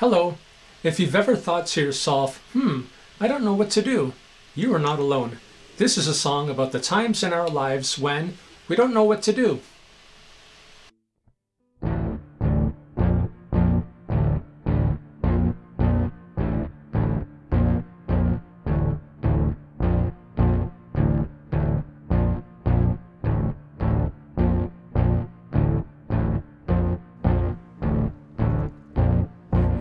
Hello. If you've ever thought to yourself, hmm, I don't know what to do, you are not alone. This is a song about the times in our lives when we don't know what to do.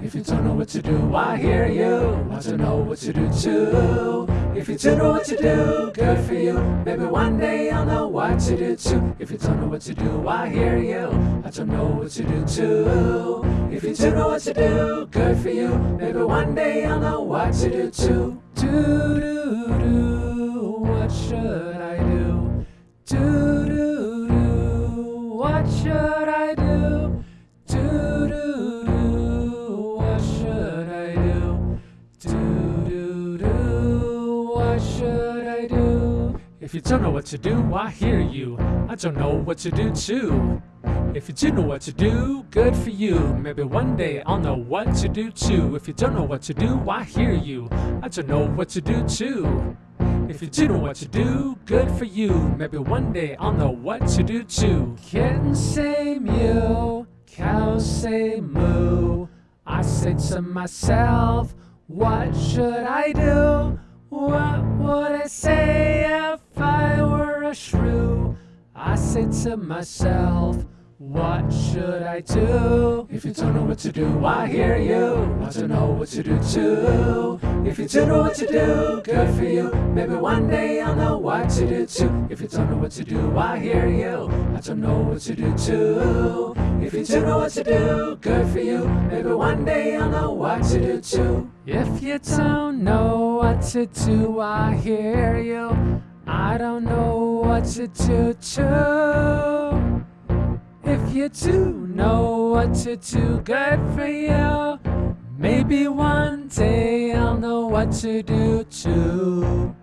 If you don't know what to do, I hear you. Want to know what to do too. If you don't know what to do, good for you. Maybe one day I'll know what to do too. If you don't know what to do, I hear you. I don't know what to do too. If you don't know what to do, good for you. Maybe one day I'll know what to do too. Do do do, what should I do? Do do do, what should If you don't know what to do, I hear you. I don't know what to do too. If you do know what to do, good for you. Maybe one day I'll know what to do too. If you don't know what to do, I hear you. I don't know what to do too. If you do know what to do, good for you. Maybe one day I'll know what to do too. Kittens say mew, cows say moo. I say to myself, what should I do? What would I say a shrew? I said to myself, what should I do? If you don't know what to do, I hear you. Want to know what to do too. If you don't know what to do, good for you. Maybe one day I'll know what to do too. If you don't know what to do, I hear you. I don't know what to do too. If you don't know what to do, good for you. Maybe one day I'll know what to do too. If you don't know what to do, I hear you. I don't know what to do too. If you do know what to do, good for you. Maybe one day I'll know what to do too.